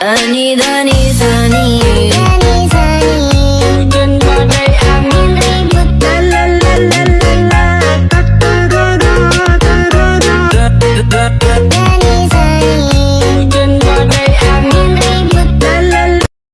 Ani dani sani